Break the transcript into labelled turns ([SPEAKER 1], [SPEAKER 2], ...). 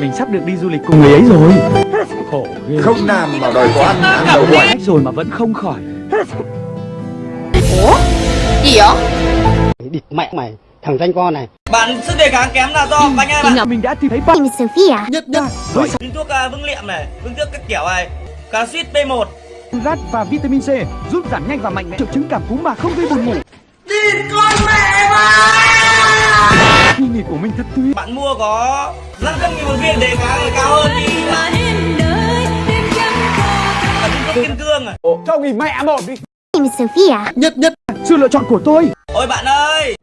[SPEAKER 1] Mình sắp được đi du lịch cùng người ấy rồi. Khổ ghê.
[SPEAKER 2] Không làm mà đòi có ăn ăn đầu
[SPEAKER 1] cách rồi mà vẫn không khỏi.
[SPEAKER 3] Ủa? Gì vậy?
[SPEAKER 4] địt mẹ mày thằng danh con này.
[SPEAKER 5] Bạn sức đề kháng kém là do bánh ai bạn
[SPEAKER 1] Mình đã tìm thấy
[SPEAKER 6] is Sophia.
[SPEAKER 2] Nhất nhất.
[SPEAKER 1] Với
[SPEAKER 5] thuốc uh, vương liệm này, vương thuốc các kiểu này. Calcit B1
[SPEAKER 1] rát và vitamin C giúp giảm nhanh và mạnh mẽ triệu chứng cảm cúm mà không gây buồn ngủ. Nghỉ của mình thật tuyệt.
[SPEAKER 5] Bạn mua có 500 nghìn một viên đề kháng là cao hơn đi thuốc kim cương à
[SPEAKER 1] Cho nghỉ mẹ một đi.
[SPEAKER 6] Sophia.
[SPEAKER 2] nhất nhất
[SPEAKER 1] Sự lựa chọn của tôi.
[SPEAKER 5] Ôi bạn ơi